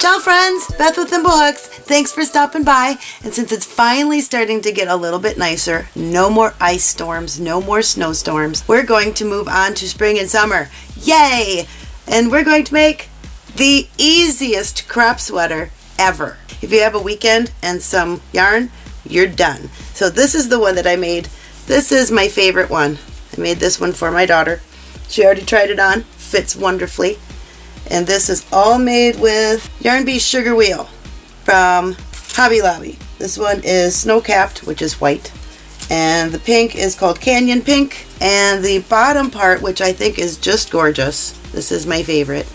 Ciao friends, Beth with Thimblehooks. Thanks for stopping by. And since it's finally starting to get a little bit nicer, no more ice storms, no more snowstorms, we're going to move on to spring and summer. Yay! And we're going to make the easiest crop sweater ever. If you have a weekend and some yarn, you're done. So this is the one that I made. This is my favorite one. I made this one for my daughter. She already tried it on, fits wonderfully. And this is all made with Yarn Bee Sugar Wheel from Hobby Lobby. This one is snow capped, which is white. And the pink is called Canyon Pink. And the bottom part, which I think is just gorgeous, this is my favorite,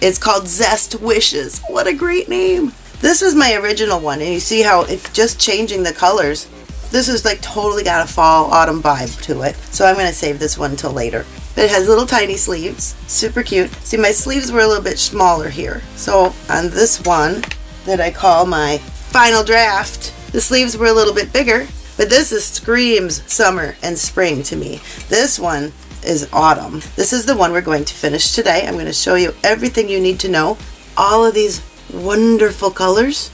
it's called Zest Wishes. What a great name. This is my original one, and you see how it's just changing the colors. This is like totally got a fall autumn vibe to it. So I'm going to save this one until later. But it has little tiny sleeves, super cute. See, my sleeves were a little bit smaller here. So on this one that I call my final draft, the sleeves were a little bit bigger, but this is screams summer and spring to me. This one is autumn. This is the one we're going to finish today. I'm going to show you everything you need to know. All of these wonderful colors.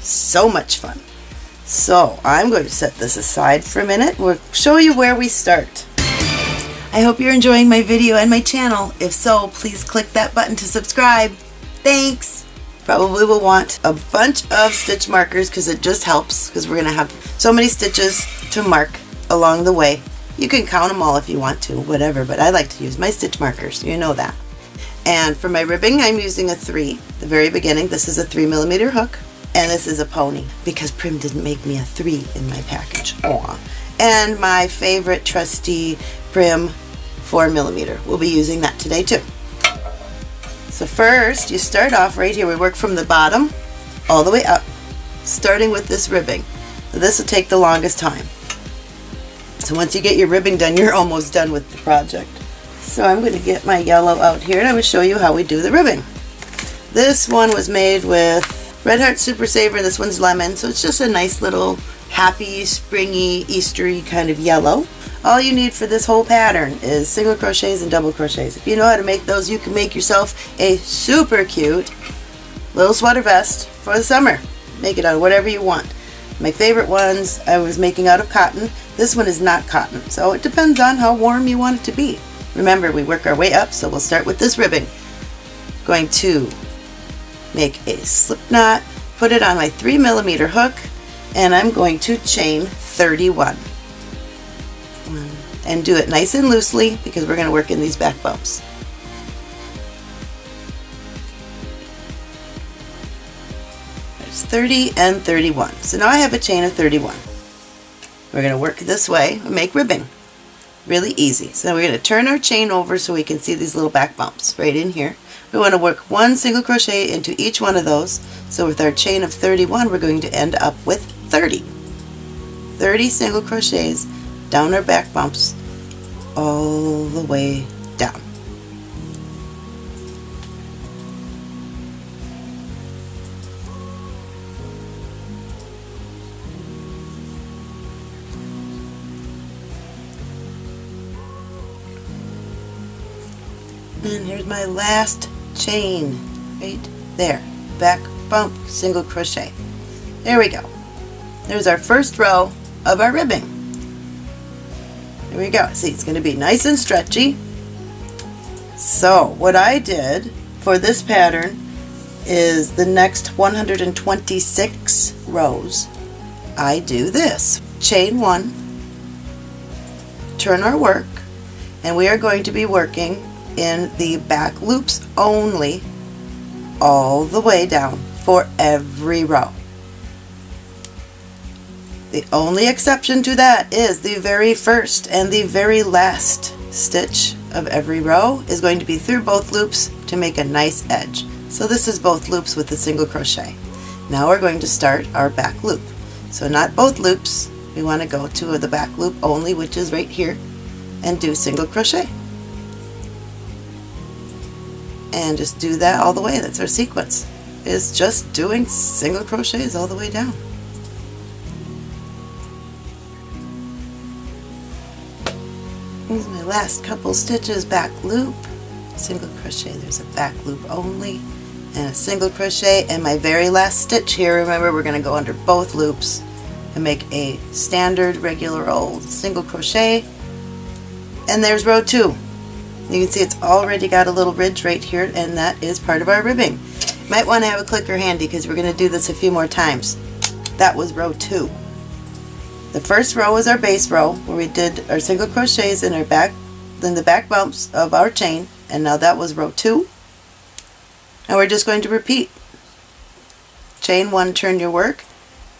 So much fun. So I'm going to set this aside for a minute. We'll show you where we start. I hope you're enjoying my video and my channel. If so, please click that button to subscribe. Thanks! Probably will want a bunch of stitch markers because it just helps because we're going to have so many stitches to mark along the way. You can count them all if you want to, whatever, but I like to use my stitch markers. You know that. And for my ribbing, I'm using a 3. The very beginning, this is a 3 millimeter hook, and this is a pony because Prym didn't make me a 3 in my package. Aww. And my favorite trusty Prym 4 millimeter. We'll be using that today too. So first, you start off right here. We work from the bottom all the way up, starting with this ribbing. This will take the longest time. So once you get your ribbing done, you're almost done with the project. So I'm going to get my yellow out here and I'm going to show you how we do the ribbing. This one was made with Red Heart Super Saver. This one's lemon, so it's just a nice little happy, springy, Eastery kind of yellow. All you need for this whole pattern is single crochets and double crochets. If you know how to make those, you can make yourself a super cute little sweater vest for the summer. Make it out of whatever you want. My favorite ones I was making out of cotton. This one is not cotton, so it depends on how warm you want it to be. Remember, we work our way up, so we'll start with this ribbing. Going to make a slip knot, put it on my 3 millimeter hook, and I'm going to chain 31 Mm. and do it nice and loosely because we're going to work in these back bumps. There's 30 and 31. So now I have a chain of 31. We're going to work this way and make ribbing. Really easy. So we're going to turn our chain over so we can see these little back bumps right in here. We want to work one single crochet into each one of those. So with our chain of 31, we're going to end up with 30. 30 single crochets down our back bumps all the way down. And here's my last chain right there. Back bump, single crochet. There we go. There's our first row of our ribbing. There we go. See, it's going to be nice and stretchy. So what I did for this pattern is the next 126 rows, I do this. Chain one, turn our work, and we are going to be working in the back loops only all the way down for every row. The only exception to that is the very first and the very last stitch of every row is going to be through both loops to make a nice edge. So this is both loops with a single crochet. Now we're going to start our back loop. So not both loops, we want to go to the back loop only which is right here and do single crochet. And just do that all the way, that's our sequence. Is just doing single crochets all the way down. Here's my last couple stitches back loop, single crochet, there's a back loop only, and a single crochet and my very last stitch here remember we're going to go under both loops and make a standard regular old single crochet. And there's row two. You can see it's already got a little ridge right here and that is part of our ribbing. Might want to have a clicker handy because we're going to do this a few more times. That was row two the first row was our base row where we did our single crochets in our back then the back bumps of our chain and now that was row two and we're just going to repeat. Chain one, turn your work.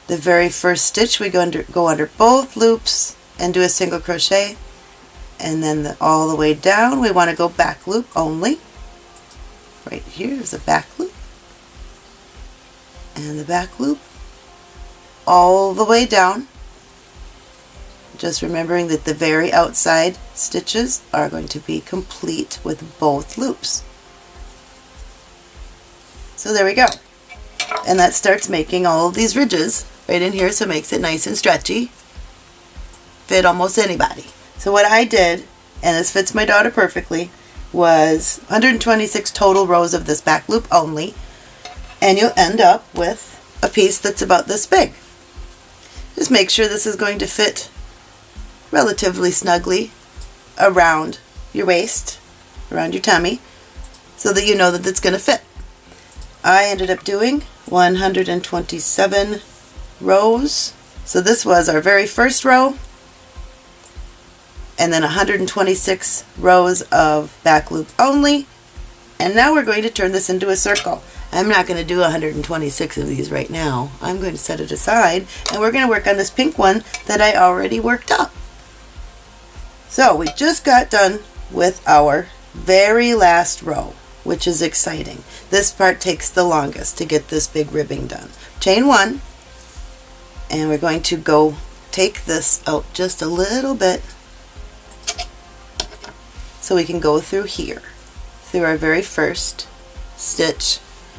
The very first stitch we go under, go under both loops and do a single crochet and then the, all the way down we want to go back loop only. Right here is a back loop and the back loop all the way down just remembering that the very outside stitches are going to be complete with both loops. So there we go. And that starts making all of these ridges right in here so it makes it nice and stretchy. Fit almost anybody. So what I did, and this fits my daughter perfectly, was 126 total rows of this back loop only. And you'll end up with a piece that's about this big. Just make sure this is going to fit relatively snugly around your waist, around your tummy, so that you know that it's going to fit. I ended up doing 127 rows. So this was our very first row and then 126 rows of back loop only. And now we're going to turn this into a circle. I'm not going to do 126 of these right now. I'm going to set it aside and we're going to work on this pink one that I already worked up. So we just got done with our very last row which is exciting. This part takes the longest to get this big ribbing done. Chain one, and we're going to go take this out just a little bit so we can go through here, through our very first stitch.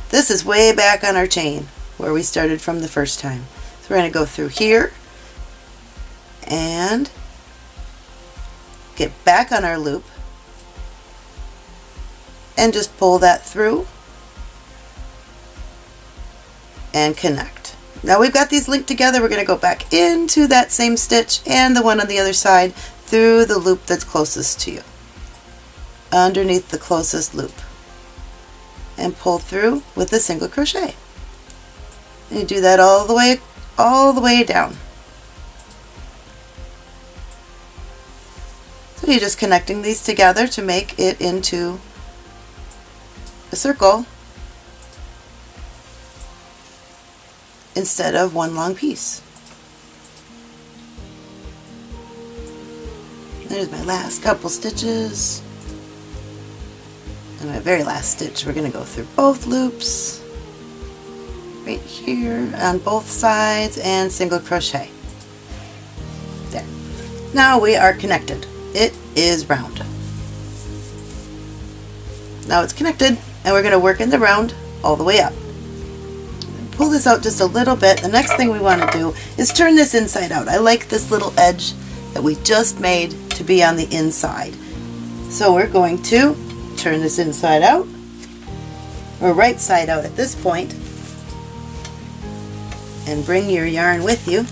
This is way back on our chain where we started from the first time. So we're going to go through here and get back on our loop and just pull that through and connect. Now we've got these linked together, we're going to go back into that same stitch and the one on the other side through the loop that's closest to you, underneath the closest loop, and pull through with a single crochet. And you do that all the way, all the way down. So you're just connecting these together to make it into a circle instead of one long piece. There's my last couple stitches. And my very last stitch, we're going to go through both loops right here on both sides and single crochet. There. Now we are connected. It is round. Now it's connected and we're going to work in the round all the way up. Pull this out just a little bit. The next thing we want to do is turn this inside out. I like this little edge that we just made to be on the inside. So we're going to turn this inside out, or right side out at this point, and bring your yarn with you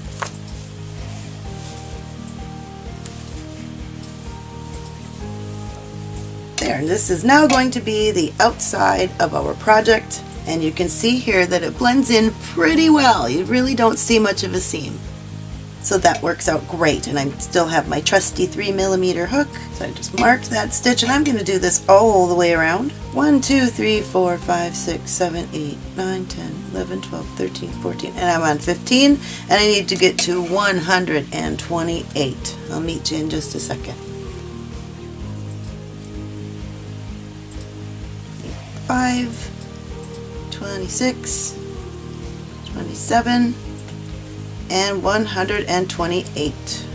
there. This is now going to be the outside of our project and you can see here that it blends in pretty well. You really don't see much of a seam. So that works out great and I still have my trusty 3 millimeter hook. So I just marked that stitch and I'm going to do this all the way around. 1, 2, 3, 4, 5, 6, 7, 8, 9, 10, 11, 12, 13, 14 and I'm on 15 and I need to get to 128. I'll meet you in just a second. 25, 26, 27, and 128.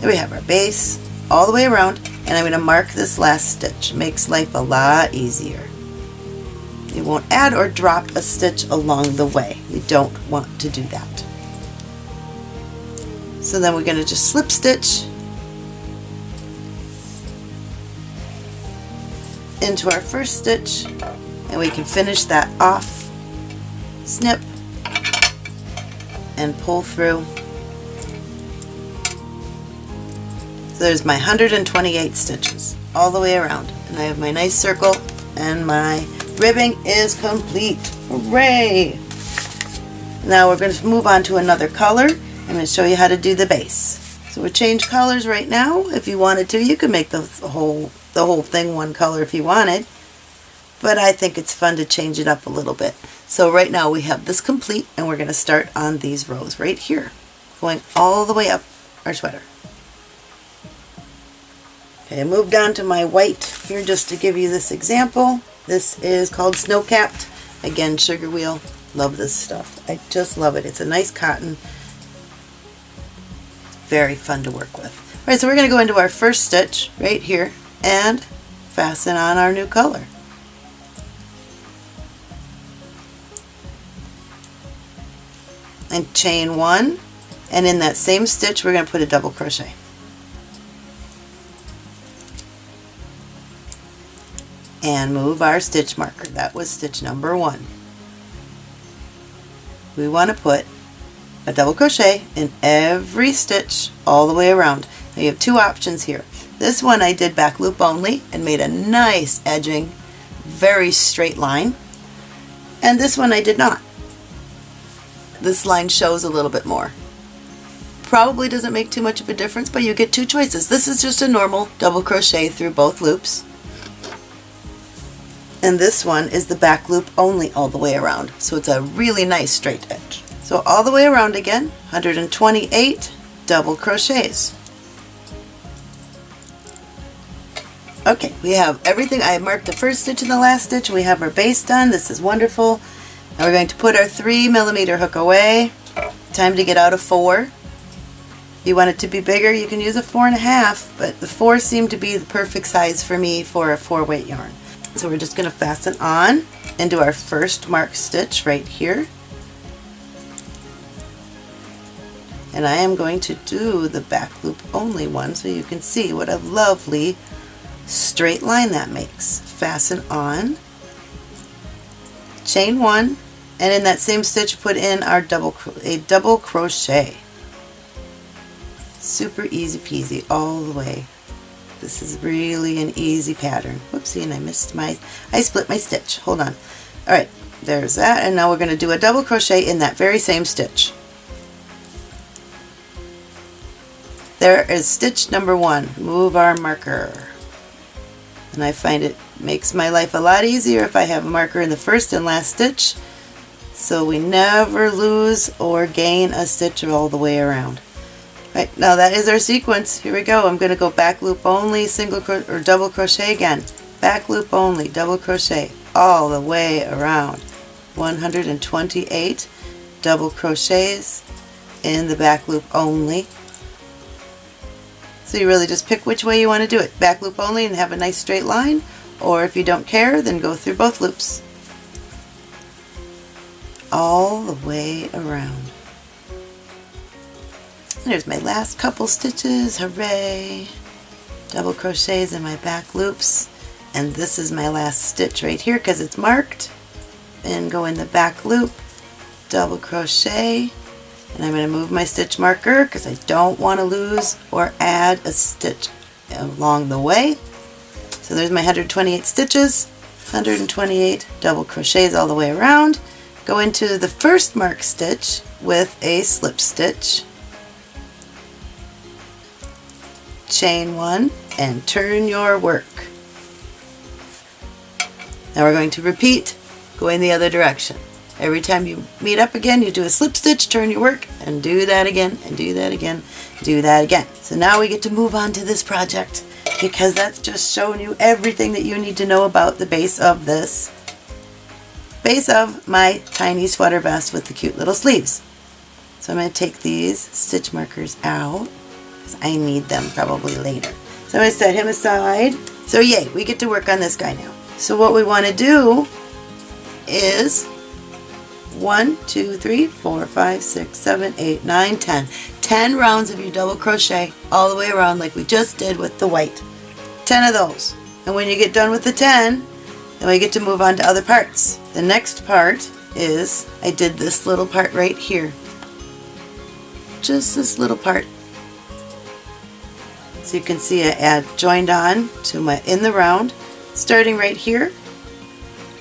There we have our base all the way around and I'm going to mark this last stitch. It makes life a lot easier. You won't add or drop a stitch along the way. You don't want to do that. So then we're going to just slip stitch into our first stitch and we can finish that off, snip, and pull through. So there's my 128 stitches all the way around and I have my nice circle and my ribbing is complete. Hooray! Now we're going to move on to another color. I'm going to show you how to do the base. So we'll change colors right now. If you wanted to, you could make the whole the whole thing one color if you wanted. But I think it's fun to change it up a little bit. So right now we have this complete and we're going to start on these rows right here. Going all the way up our sweater. Okay, I moved on to my white here just to give you this example. This is called Snow Capped. Again, sugar wheel. Love this stuff. I just love it. It's a nice cotton. Very fun to work with. All right, so we're going to go into our first stitch right here and fasten on our new color. And chain one, and in that same stitch we're going to put a double crochet. And move our stitch marker. That was stitch number one we want to put a double crochet in every stitch all the way around. Now you have two options here. This one I did back loop only and made a nice edging, very straight line. And this one I did not. This line shows a little bit more. Probably doesn't make too much of a difference, but you get two choices. This is just a normal double crochet through both loops and this one is the back loop only all the way around so it's a really nice straight edge so all the way around again 128 double crochets okay we have everything. I marked the first stitch and the last stitch. We have our base done. This is wonderful. Now we're going to put our three millimeter hook away. Time to get out of four. If you want it to be bigger you can use a four and a half but the four seemed to be the perfect size for me for a four weight yarn. So we're just going to fasten on into our first mark stitch right here. And I am going to do the back loop only one so you can see what a lovely straight line that makes. Fasten on, chain one, and in that same stitch put in our double a double crochet. Super easy peasy all the way. This is really an easy pattern. Whoopsie, and I missed my, I split my stitch. Hold on. All right, there's that. And now we're going to do a double crochet in that very same stitch. There is stitch number one. Move our marker. And I find it makes my life a lot easier if I have a marker in the first and last stitch so we never lose or gain a stitch all the way around. Right, now that is our sequence. Here we go. I'm going to go back loop only, single or double crochet again. Back loop only, double crochet all the way around. 128 double crochets in the back loop only. So you really just pick which way you want to do it. Back loop only and have a nice straight line, or if you don't care, then go through both loops. All the way around. There's my last couple stitches, hooray! Double crochets in my back loops. And this is my last stitch right here because it's marked. And go in the back loop, double crochet, and I'm going to move my stitch marker because I don't want to lose or add a stitch along the way. So there's my 128 stitches, 128 double crochets all the way around. Go into the first mark stitch with a slip stitch chain one, and turn your work. Now we're going to repeat going the other direction. Every time you meet up again, you do a slip stitch, turn your work, and do that again, and do that again, do that again. So now we get to move on to this project because that's just showing you everything that you need to know about the base of this base of my tiny sweater vest with the cute little sleeves. So I'm going to take these stitch markers out because I need them probably later. So I'm going to set him aside. So yay, we get to work on this guy now. So what we want to do is 1, 2, 3, 4, 5, 6, 7, 8, 9, 10. 10 rounds of your double crochet all the way around like we just did with the white. 10 of those. And when you get done with the 10, then we get to move on to other parts. The next part is I did this little part right here. Just this little part. So you can see I add joined on to my in the round, starting right here.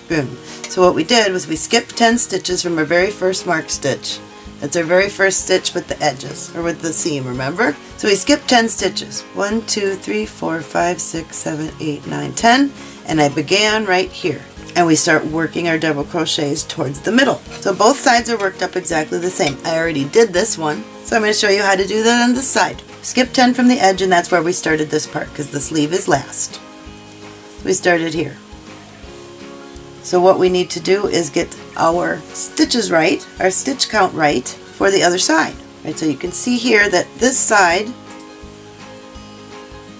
Boom. So what we did was we skipped 10 stitches from our very first mark stitch. That's our very first stitch with the edges, or with the seam, remember? So we skipped 10 stitches. 1, 2, 3, 4, 5, 6, 7, 8, 9, 10. And I began right here. And we start working our double crochets towards the middle. So both sides are worked up exactly the same. I already did this one, so I'm going to show you how to do that on this side. Skip 10 from the edge and that's where we started this part because the sleeve is last. We started here. So what we need to do is get our stitches right, our stitch count right for the other side. Right, so you can see here that this side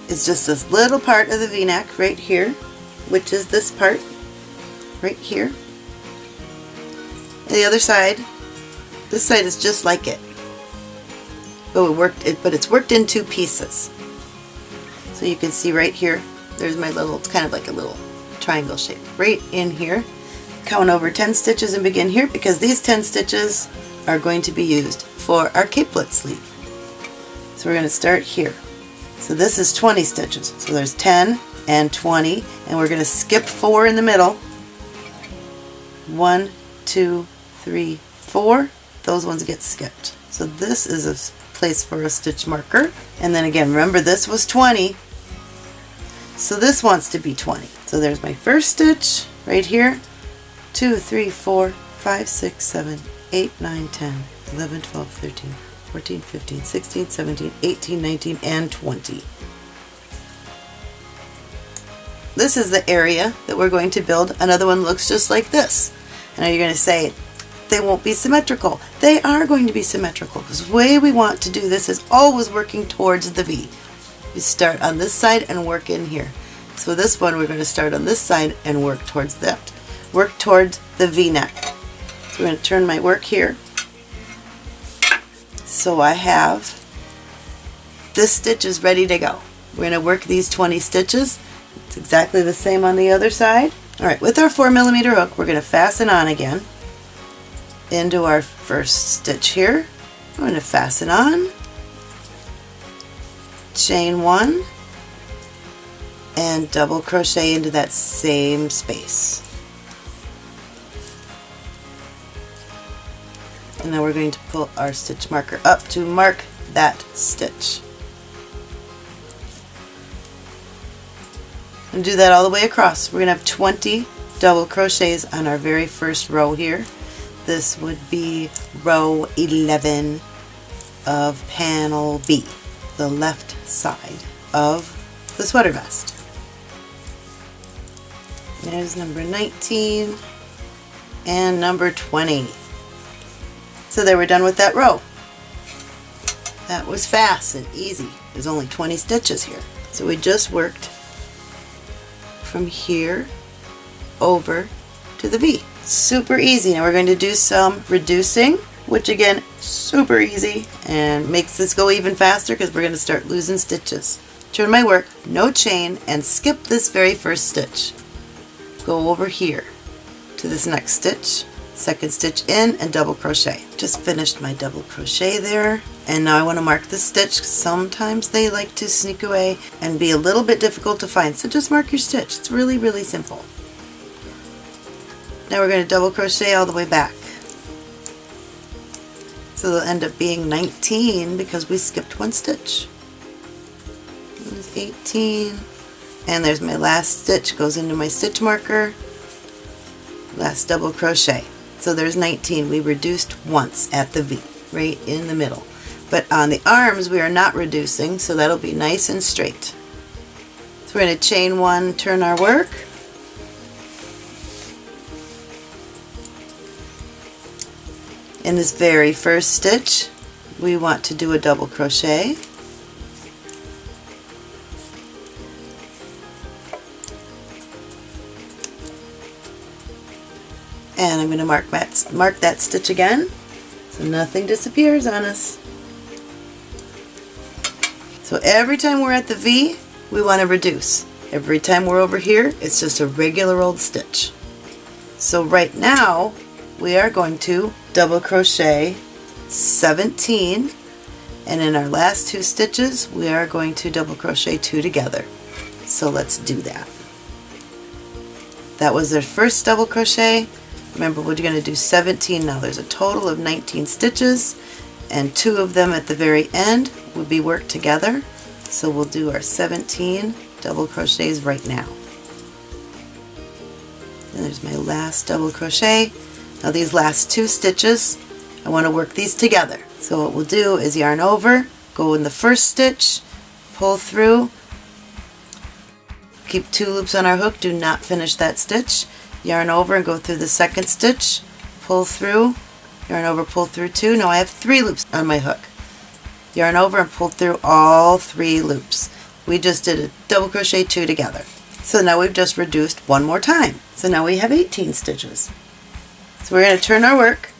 is just this little part of the v-neck right here, which is this part right here. And the other side, this side is just like it. But it worked it but it's worked in two pieces. So you can see right here, there's my little, it's kind of like a little triangle shape right in here. Count over 10 stitches and begin here because these 10 stitches are going to be used for our capelet sleeve. So we're going to start here. So this is 20 stitches. So there's 10 and 20 and we're going to skip 4 in the middle. 1, 2, 3, 4. Those ones get skipped. So this is a place for a stitch marker. And then again, remember this was 20. So this wants to be 20. So there's my first stitch right here. 2, 3, 4, 5, 6, 7, 8, 9, 10, 11, 12, 13, 14, 15, 16, 17, 18, 19, and 20. This is the area that we're going to build. Another one looks just like this. And know you're going to say, they won't be symmetrical. They are going to be symmetrical because the way we want to do this is always working towards the V. We start on this side and work in here. So this one we're going to start on this side and work towards that. Work towards the V-neck. So I'm going to turn my work here. So I have this stitch is ready to go. We're going to work these 20 stitches. It's exactly the same on the other side. Alright, with our 4 millimeter hook, we're going to fasten on again into our first stitch here. I'm going to fasten on, chain one, and double crochet into that same space. And now we're going to pull our stitch marker up to mark that stitch. And do that all the way across. We're going to have 20 double crochets on our very first row here. This would be row 11 of panel B, the left side of the sweater vest. There's number 19 and number 20. So they were done with that row. That was fast and easy. There's only 20 stitches here. So we just worked from here over to the V. Super easy. Now we're going to do some reducing, which again, super easy and makes this go even faster because we're going to start losing stitches. Turn my work, no chain, and skip this very first stitch. Go over here to this next stitch, second stitch in, and double crochet. Just finished my double crochet there. And now I want to mark the stitch. Sometimes they like to sneak away and be a little bit difficult to find. So just mark your stitch. It's really, really simple. Now we're going to double crochet all the way back. So they'll end up being 19 because we skipped one stitch. There's 18. And there's my last stitch, goes into my stitch marker. Last double crochet. So there's 19. We reduced once at the V, right in the middle. But on the arms we are not reducing, so that'll be nice and straight. So we're going to chain one, turn our work. In this very first stitch, we want to do a double crochet. I'm going to mark that, mark that stitch again so nothing disappears on us. So every time we're at the V, we want to reduce. Every time we're over here, it's just a regular old stitch. So right now, we are going to double crochet 17 and in our last two stitches we are going to double crochet two together so let's do that that was our first double crochet remember we're going to do 17 now there's a total of 19 stitches and two of them at the very end will be worked together. So we'll do our 17 double crochets right now. And there's my last double crochet. Now these last two stitches, I want to work these together. So what we'll do is yarn over, go in the first stitch, pull through, keep two loops on our hook, do not finish that stitch, yarn over and go through the second stitch, pull through, yarn over, pull through two. Now I have three loops on my hook. Yarn over and pull through all three loops. We just did a double crochet two together. So now we've just reduced one more time. So now we have 18 stitches. So we're going to turn our work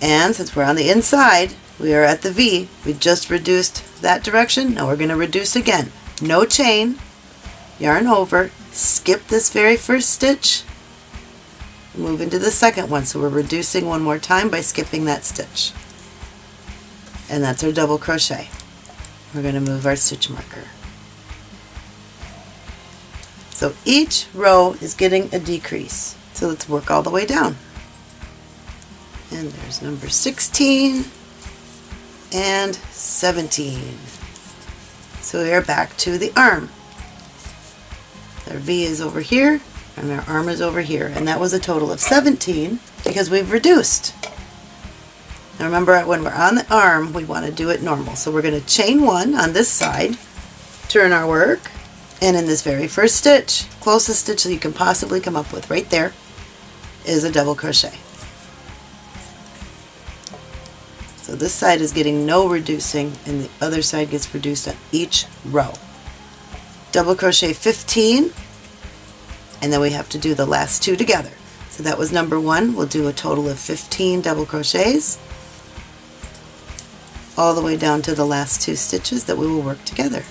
and since we're on the inside we are at the V we just reduced that direction now we're going to reduce again no chain yarn over skip this very first stitch move into the second one so we're reducing one more time by skipping that stitch and that's our double crochet we're going to move our stitch marker so each row is getting a decrease. So let's work all the way down. And there's number 16 and 17. So we are back to the arm. Our V is over here and our arm is over here. And that was a total of 17 because we've reduced. Now remember when we're on the arm we want to do it normal. So we're going to chain one on this side, turn our work, and in this very first stitch, closest stitch that you can possibly come up with right there, is a double crochet. So this side is getting no reducing and the other side gets reduced on each row. Double crochet 15 and then we have to do the last two together. So that was number one. We'll do a total of 15 double crochets all the way down to the last two stitches that we will work together.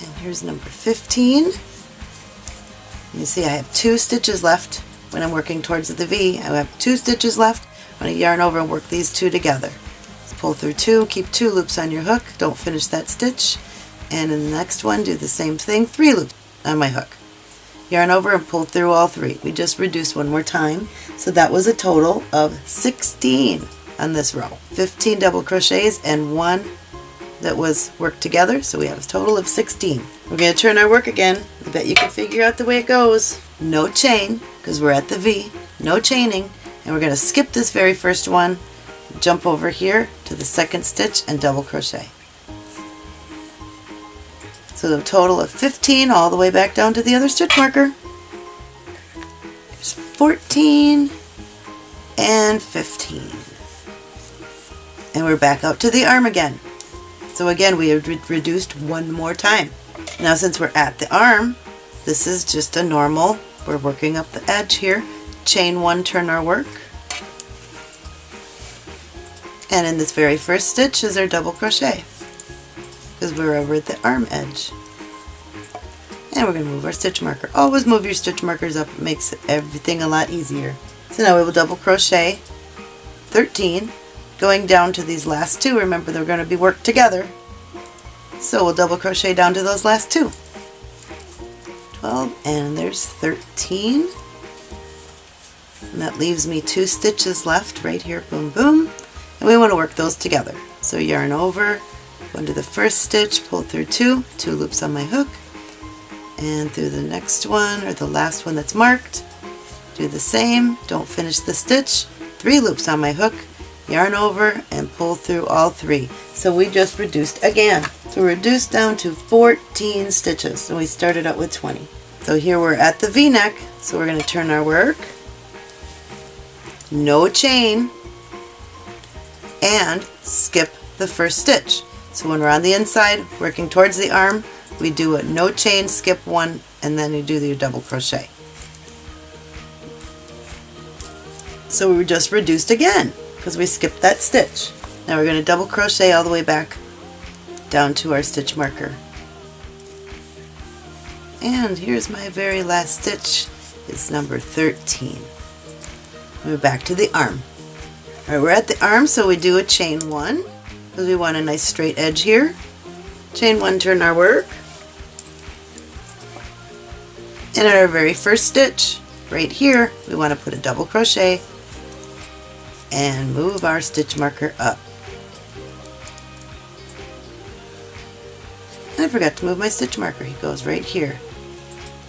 And here's number 15. You see I have two stitches left when I'm working towards the V. I have two stitches left. I'm going to yarn over and work these two together. pull through two, keep two loops on your hook, don't finish that stitch. And in the next one do the same thing, three loops on my hook. Yarn over and pull through all three. We just reduced one more time. So that was a total of 16 on this row. 15 double crochets and one that was worked together, so we have a total of 16. We're going to turn our work again. I bet you can figure out the way it goes. No chain, because we're at the V, no chaining, and we're going to skip this very first one, jump over here to the second stitch and double crochet. So the total of 15 all the way back down to the other stitch marker. There's 14 and 15. And we're back out to the arm again. So again, we have re reduced one more time. Now since we're at the arm, this is just a normal, we're working up the edge here, chain one, turn our work. And in this very first stitch is our double crochet because we're over at the arm edge. And we're going to move our stitch marker. Always move your stitch markers up. It makes everything a lot easier. So now we will double crochet 13 going down to these last two. Remember they're going to be worked together. So we'll double crochet down to those last two. 12 and there's 13. And that leaves me two stitches left right here, boom, boom. And we want to work those together. So yarn over, go into the first stitch, pull through two, two loops on my hook, and through the next one, or the last one that's marked, do the same, don't finish the stitch, three loops on my hook, yarn over and pull through all three. So we just reduced again. So reduced down to 14 stitches and we started out with 20. So here we're at the v-neck, so we're going to turn our work, no chain, and skip the first stitch. So when we're on the inside, working towards the arm, we do a no chain, skip one, and then you do your double crochet. So we were just reduced again because we skipped that stitch. Now we're going to double crochet all the way back down to our stitch marker And here's my very last stitch. It's number 13. Move back to the arm. All right, we're at the arm, so we do a chain one because we want a nice straight edge here. Chain one, turn our work. And at our very first stitch, right here, we want to put a double crochet and move our stitch marker up. I forgot to move my stitch marker. He goes right here.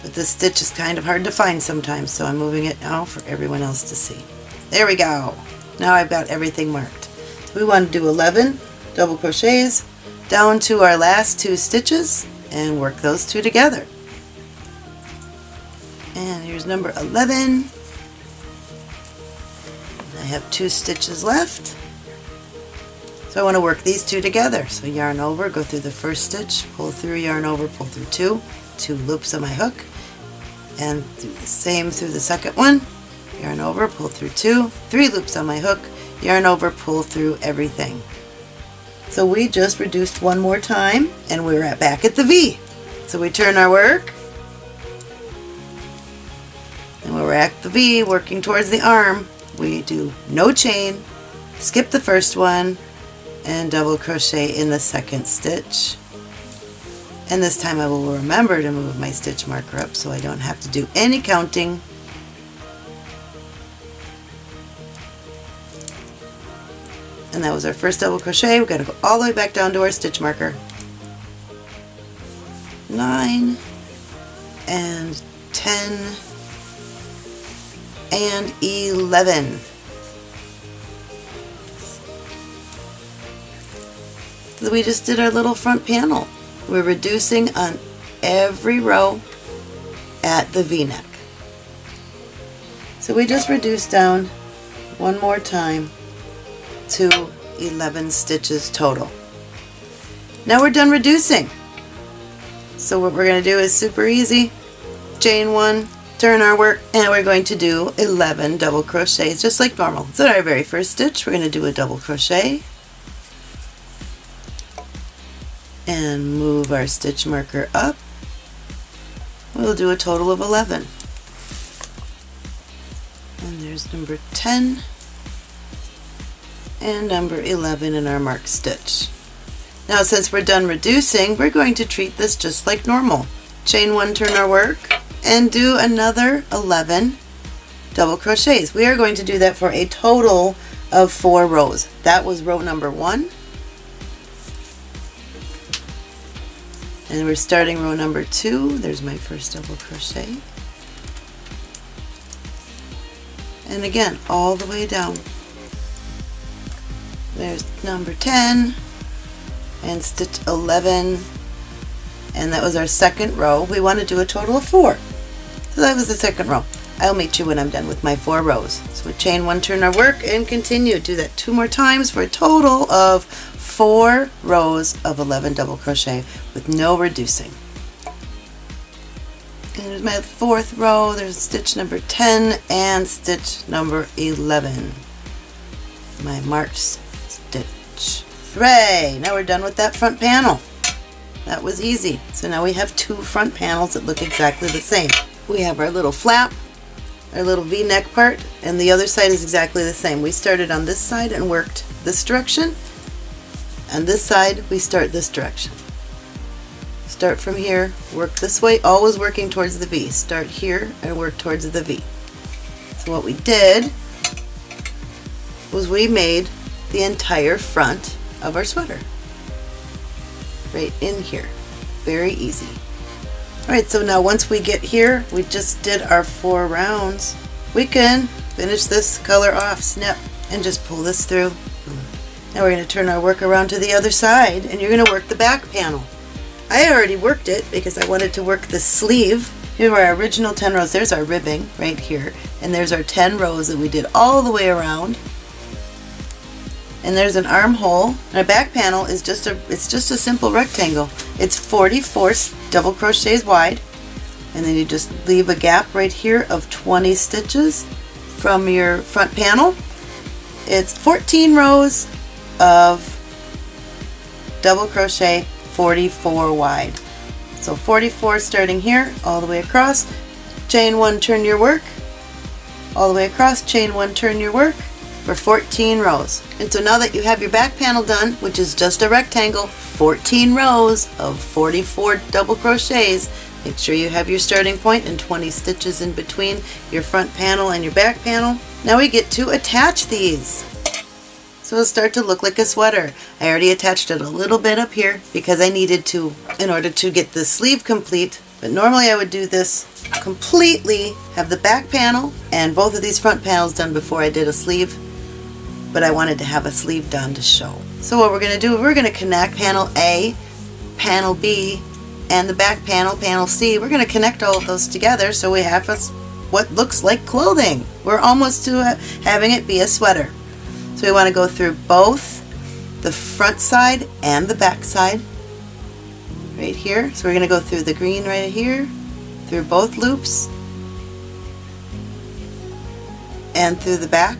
But this stitch is kind of hard to find sometimes, so I'm moving it now for everyone else to see. There we go. Now I've got everything marked. We want to do 11 double crochets down to our last two stitches and work those two together. And here's number 11. I have two stitches left. So I want to work these two together. So yarn over, go through the first stitch, pull through, yarn over, pull through two, two loops on my hook, and do the same through the second one, yarn over, pull through two, three loops on my hook, yarn over, pull through everything. So we just reduced one more time and we're at back at the V. So we turn our work and we're at the V working towards the arm. We do no chain, skip the first one, and double crochet in the second stitch. And this time I will remember to move my stitch marker up so I don't have to do any counting. And that was our first double crochet. We're going to go all the way back down to our stitch marker. 9 and 10 and 11. we just did our little front panel. We're reducing on every row at the v-neck. So we just reduced down one more time to 11 stitches total. Now we're done reducing. So what we're going to do is super easy. Chain one, turn our work, and we're going to do 11 double crochets just like normal. So our very first stitch, we're going to do a double crochet, and move our stitch marker up. We'll do a total of 11. And there's number 10 and number 11 in our marked stitch. Now since we're done reducing, we're going to treat this just like normal. Chain one, turn our work, and do another 11 double crochets. We are going to do that for a total of four rows. That was row number one. and we're starting row number two there's my first double crochet and again all the way down there's number 10 and stitch 11 and that was our second row. We want to do a total of four. So that was the second row. I'll meet you when I'm done with my four rows. So we chain one turn our work and continue. Do that two more times for a total of four rows of 11 double crochet with no reducing. And there's my fourth row, there's stitch number 10 and stitch number 11. My stitch. Hooray! Now we're done with that front panel. That was easy. So now we have two front panels that look exactly the same. We have our little flap, our little v-neck part, and the other side is exactly the same. We started on this side and worked this direction, and this side we start this direction. Start from here, work this way, always working towards the V. Start here and work towards the V. So what we did was we made the entire front of our sweater. Right in here. Very easy. Alright, so now once we get here, we just did our four rounds. We can finish this color off, snip, and just pull this through now we're going to turn our work around to the other side and you're going to work the back panel. I already worked it because I wanted to work the sleeve. Here are our original 10 rows. There's our ribbing right here. And there's our 10 rows that we did all the way around. And there's an armhole. And our back panel is just a it's just a simple rectangle. It's 44 double crochets wide. And then you just leave a gap right here of 20 stitches from your front panel. It's 14 rows of double crochet 44 wide. So 44 starting here, all the way across, chain one, turn your work, all the way across, chain one, turn your work for 14 rows. And so now that you have your back panel done, which is just a rectangle, 14 rows of 44 double crochets, make sure you have your starting point and 20 stitches in between your front panel and your back panel. Now we get to attach these. So it'll start to look like a sweater. I already attached it a little bit up here because I needed to in order to get the sleeve complete. But normally I would do this completely, have the back panel and both of these front panels done before I did a sleeve. But I wanted to have a sleeve done to show. So what we're going to do, we're going to connect panel A, panel B, and the back panel, panel C. We're going to connect all of those together so we have a, what looks like clothing. We're almost to having it be a sweater. So we want to go through both the front side and the back side right here. So we're going to go through the green right here, through both loops, and through the back,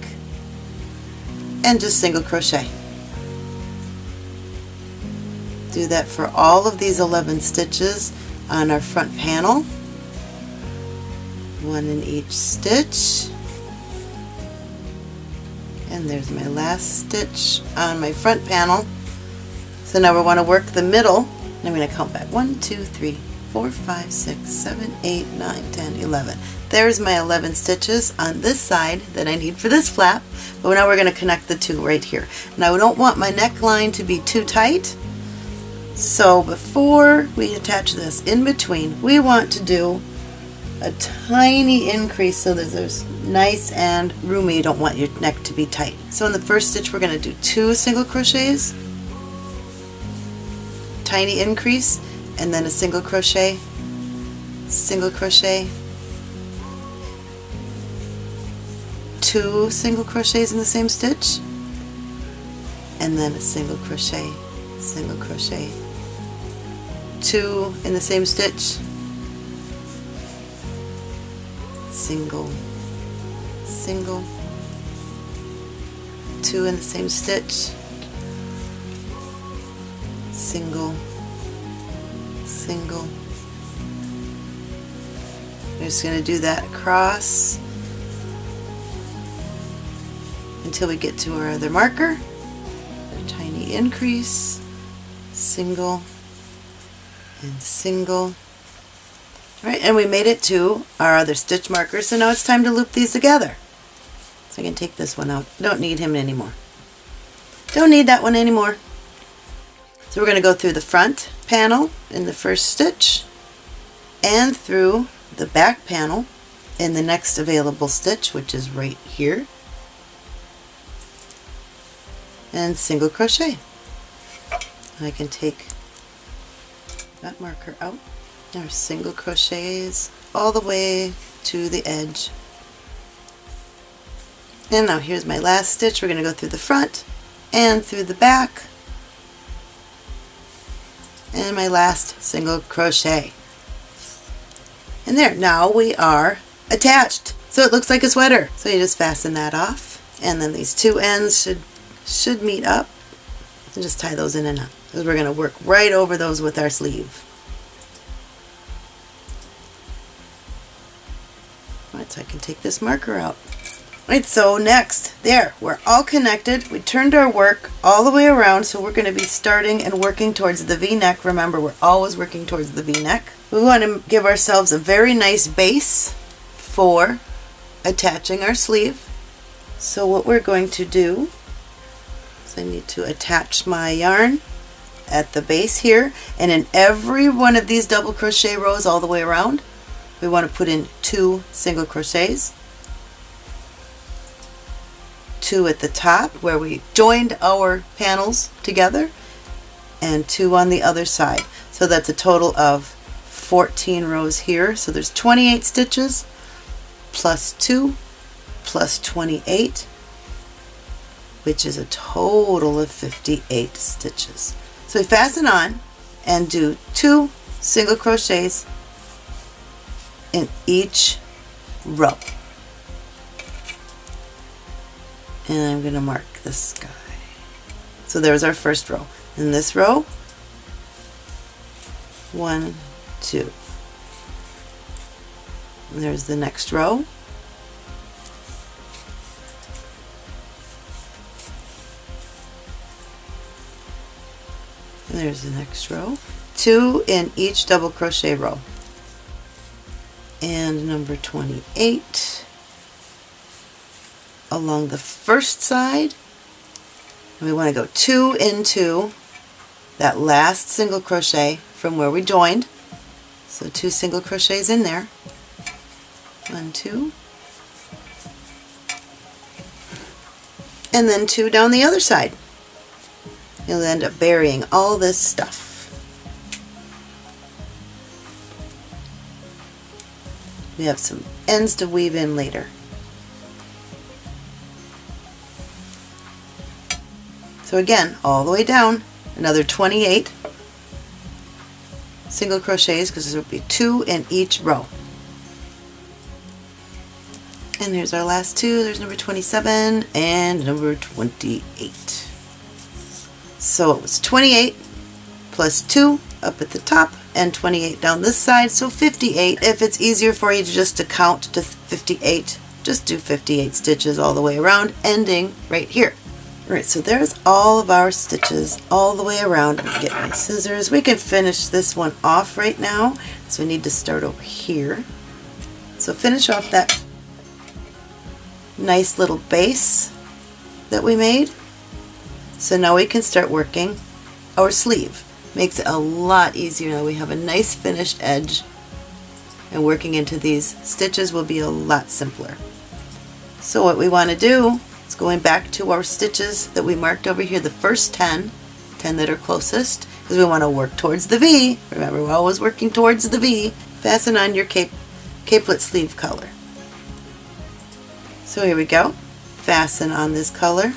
and just single crochet. Do that for all of these 11 stitches on our front panel. One in each stitch and there's my last stitch on my front panel so now we want to work the middle and I'm going to count back 1 2 3 4 5 6 7 8 9 10 11 there's my 11 stitches on this side that I need for this flap but now we're going to connect the two right here now I don't want my neckline to be too tight so before we attach this in between we want to do a tiny increase so that there's nice and roomy. You don't want your neck to be tight. So in the first stitch we're going to do two single crochets, tiny increase, and then a single crochet, single crochet, two single crochets in the same stitch, and then a single crochet, single crochet, two in the same stitch, single, single, two in the same stitch, single, single. We're just going to do that across until we get to our other marker. A tiny increase, single, and single. Right, and we made it to our other stitch marker, so now it's time to loop these together. So I can take this one out. Don't need him anymore. Don't need that one anymore. So we're going to go through the front panel in the first stitch and through the back panel in the next available stitch, which is right here, and single crochet. I can take that marker out. Our single crochets all the way to the edge. And now here's my last stitch. We're going to go through the front and through the back and my last single crochet. And there now we are attached. So it looks like a sweater. So you just fasten that off and then these two ends should should meet up. And just tie those in and up because we're going to work right over those with our sleeve. Right, so I can take this marker out. Right, so next, there, we're all connected. We turned our work all the way around, so we're going to be starting and working towards the V-neck. Remember, we're always working towards the V-neck. We want to give ourselves a very nice base for attaching our sleeve. So what we're going to do is I need to attach my yarn at the base here, and in every one of these double crochet rows all the way around, we want to put in two single crochets two at the top where we joined our panels together and two on the other side. So that's a total of 14 rows here. So there's 28 stitches plus 2 plus 28 which is a total of 58 stitches. So we fasten on and do two single crochets in each row. And I'm going to mark this guy. So there's our first row. In this row, one, two. And there's the next row. And there's the next row. Two in each double crochet row. And number 28 along the first side. And we want to go two into that last single crochet from where we joined. So two single crochets in there. One, two. And then two down the other side. You'll end up burying all this stuff. We have some ends to weave in later. So again, all the way down, another 28 single crochets because there will be two in each row. And there's our last two. There's number 27 and number 28. So it was 28 plus 2 up at the top and 28 down this side, so 58. If it's easier for you to just to count to 58, just do 58 stitches all the way around, ending right here. Alright, so there's all of our stitches all the way around. Get my scissors. We can finish this one off right now. So we need to start over here. So finish off that nice little base that we made. So now we can start working our sleeve. Makes it a lot easier now. We have a nice finished edge and working into these stitches will be a lot simpler. So what we want to do it's going back to our stitches that we marked over here, the first 10, 10 that are closest, because we want to work towards the V. Remember, we're always working towards the V. Fasten on your cape, capelet sleeve color. So here we go. Fasten on this color.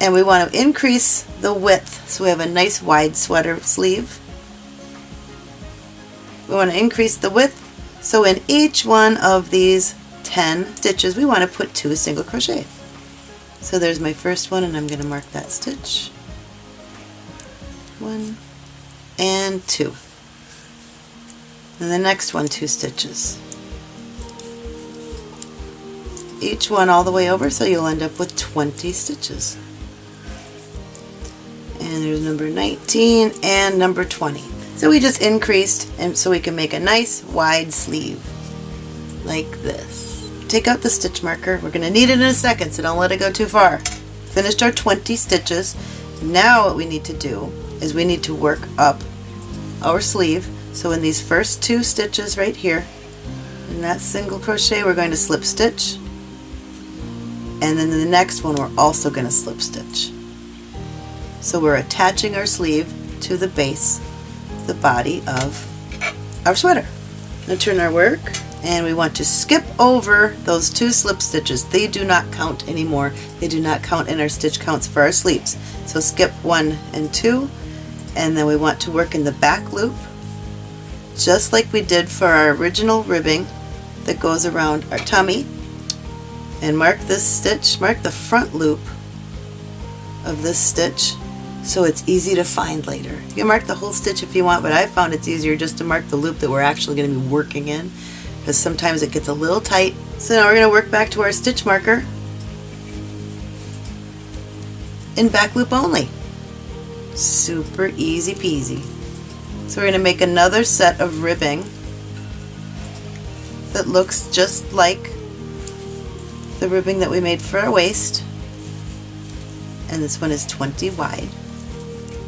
And we want to increase the width so we have a nice wide sweater sleeve. We want to increase the width so in each one of these 10 stitches, we want to put two single crochet. So there's my first one and I'm going to mark that stitch. One and two. And the next one, two stitches. Each one all the way over so you'll end up with 20 stitches. And there's number 19 and number 20. So we just increased and so we can make a nice wide sleeve like this. Take out the stitch marker. We're going to need it in a second, so don't let it go too far. Finished our 20 stitches. Now what we need to do is we need to work up our sleeve. So in these first two stitches right here, in that single crochet, we're going to slip stitch. And then the next one, we're also going to slip stitch. So we're attaching our sleeve to the base, the body of our sweater. Now turn our work and we want to skip over those two slip stitches. They do not count anymore. They do not count in our stitch counts for our sleeves. So skip one and two and then we want to work in the back loop just like we did for our original ribbing that goes around our tummy and mark this stitch, mark the front loop of this stitch so it's easy to find later. You can mark the whole stitch if you want, but I found it's easier just to mark the loop that we're actually going to be working in because sometimes it gets a little tight. So now we're going to work back to our stitch marker in back loop only. Super easy peasy. So we're going to make another set of ribbing that looks just like the ribbing that we made for our waist. And this one is 20 wide.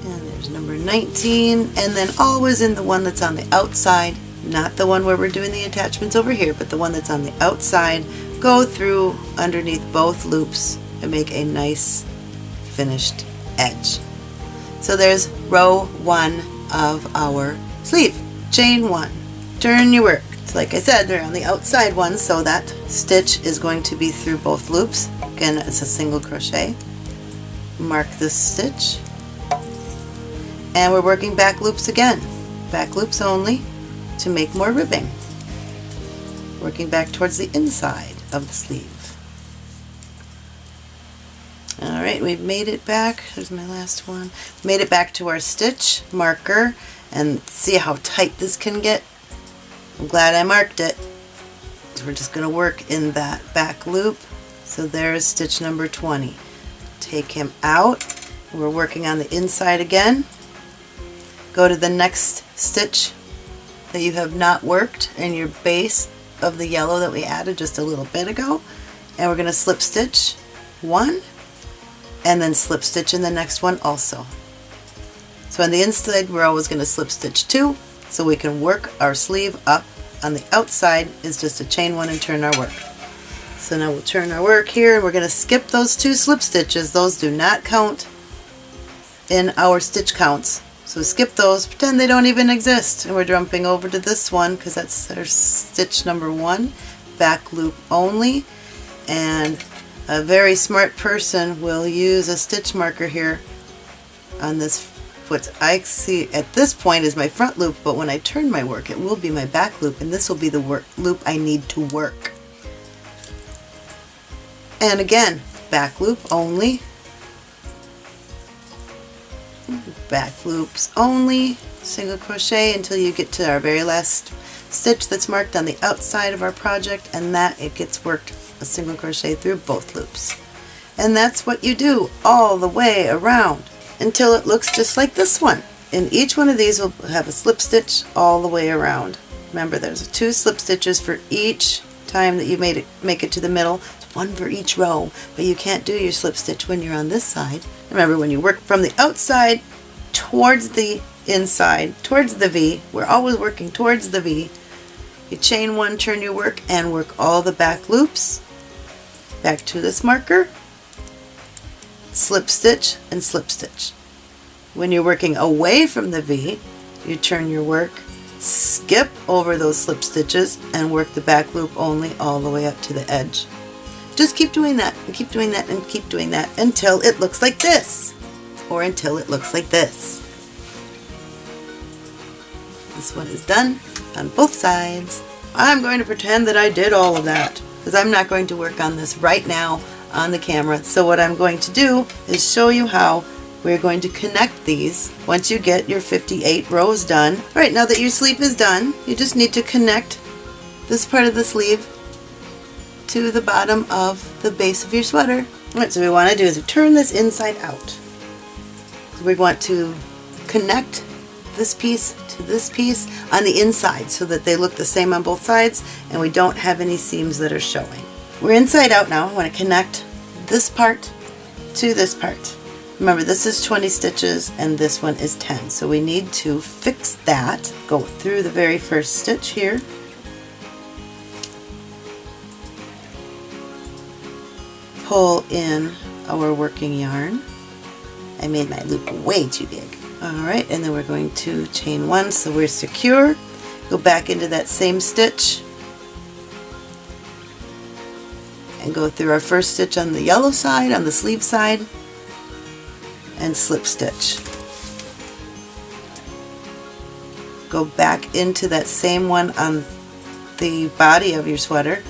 And there's number 19 and then always in the one that's on the outside not the one where we're doing the attachments over here, but the one that's on the outside, go through underneath both loops and make a nice finished edge. So there's row one of our sleeve. Chain one. Turn your work. So like I said, they're on the outside one, so that stitch is going to be through both loops. Again, it's a single crochet. Mark this stitch. And we're working back loops again. Back loops only to make more ribbing, working back towards the inside of the sleeve. Alright, we've made it back, there's my last one, made it back to our stitch marker, and see how tight this can get. I'm glad I marked it. We're just going to work in that back loop. So there's stitch number 20. Take him out. We're working on the inside again. Go to the next stitch that you have not worked in your base of the yellow that we added just a little bit ago. And we're going to slip stitch one and then slip stitch in the next one also. So on the inside we're always going to slip stitch two so we can work our sleeve up. On the outside is just a chain one and turn our work. So now we'll turn our work here and we're going to skip those two slip stitches. Those do not count in our stitch counts. So skip those, pretend they don't even exist. And we're jumping over to this one because that's our stitch number one, back loop only. And a very smart person will use a stitch marker here on this what I see at this point is my front loop, but when I turn my work, it will be my back loop, and this will be the work loop I need to work. And again, back loop only, back loops only, single crochet until you get to our very last stitch that's marked on the outside of our project, and that it gets worked a single crochet through both loops. And that's what you do all the way around until it looks just like this one. And each one of these will have a slip stitch all the way around. Remember there's two slip stitches for each time that you made it make it to the middle. One for each row, but you can't do your slip stitch when you're on this side. Remember when you work from the outside towards the inside, towards the V, we're always working towards the V. You chain one, turn your work, and work all the back loops. Back to this marker, slip stitch and slip stitch. When you're working away from the V, you turn your work, skip over those slip stitches and work the back loop only all the way up to the edge. Just keep doing that and keep doing that and keep doing that until it looks like this or until it looks like this. This one is done on both sides. I'm going to pretend that I did all of that because I'm not going to work on this right now on the camera. So what I'm going to do is show you how we're going to connect these once you get your 58 rows done. All right, now that your sleeve is done, you just need to connect this part of the sleeve to the bottom of the base of your sweater. All right, so we want to do is turn this inside out. We want to connect this piece to this piece on the inside so that they look the same on both sides and we don't have any seams that are showing. We're inside out now. I want to connect this part to this part. Remember this is 20 stitches and this one is 10 so we need to fix that. Go through the very first stitch here. Pull in our working yarn. I made my loop way too big. Alright and then we're going to chain one so we're secure. Go back into that same stitch and go through our first stitch on the yellow side, on the sleeve side, and slip stitch. Go back into that same one on the body of your sweater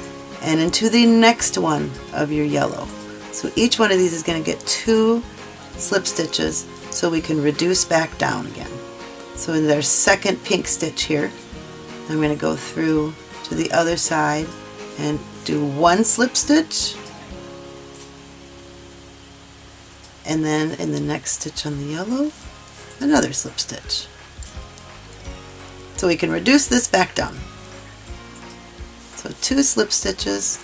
and into the next one of your yellow. So each one of these is going to get two slip stitches so we can reduce back down again. So in their second pink stitch here, I'm going to go through to the other side and do one slip stitch and then in the next stitch on the yellow another slip stitch so we can reduce this back down so two slip stitches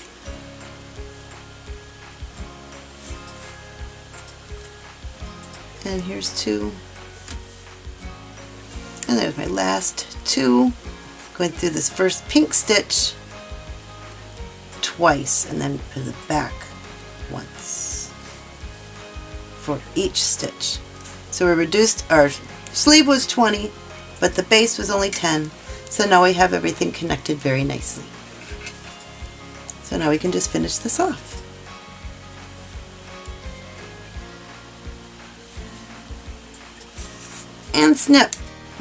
and here's two and there's my last two going through this first pink stitch twice and then to the back once for each stitch. So we reduced, our sleeve was 20, but the base was only 10, so now we have everything connected very nicely. So now we can just finish this off. And snip.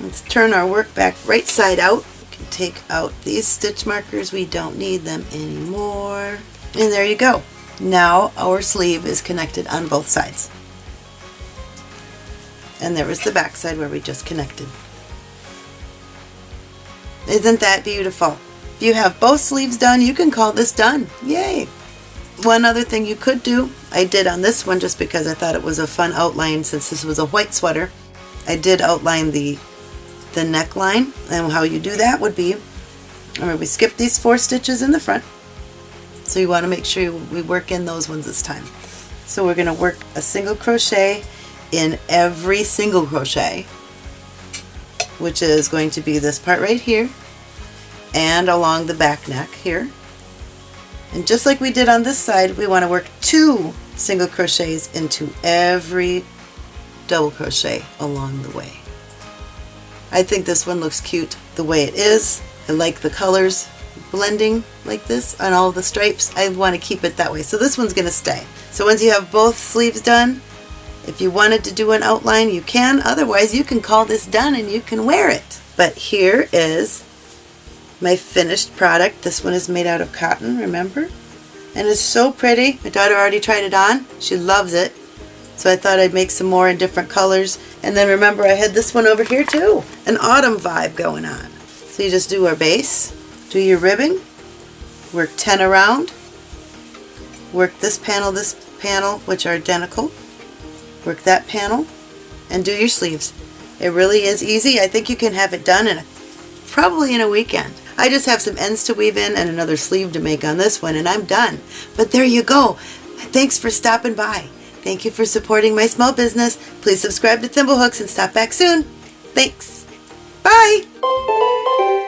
Let's turn our work back right side out We can take out these stitch markers. We don't need them anymore. And there you go. Now our sleeve is connected on both sides. And there was the back side where we just connected. Isn't that beautiful? If you have both sleeves done, you can call this done. Yay! One other thing you could do, I did on this one just because I thought it was a fun outline since this was a white sweater. I did outline the the neckline and how you do that would be, remember we skip these four stitches in the front. So you want to make sure we work in those ones this time. So we're going to work a single crochet in every single crochet, which is going to be this part right here and along the back neck here. And just like we did on this side, we want to work two single crochets into every double crochet along the way. I think this one looks cute the way it is. I like the colors blending like this on all the stripes. I want to keep it that way. So this one's going to stay. So once you have both sleeves done, if you wanted to do an outline, you can. Otherwise, you can call this done and you can wear it. But here is my finished product. This one is made out of cotton, remember? And it's so pretty. My daughter already tried it on. She loves it. So I thought I'd make some more in different colors. And then remember I had this one over here too. An autumn vibe going on. So you just do our base, do your ribbing, work 10 around, work this panel, this panel, which are identical, work that panel, and do your sleeves. It really is easy. I think you can have it done in a, probably in a weekend. I just have some ends to weave in and another sleeve to make on this one and I'm done. But there you go. Thanks for stopping by. Thank you for supporting my small business. Please subscribe to Thimblehooks and stop back soon. Thanks. Bye.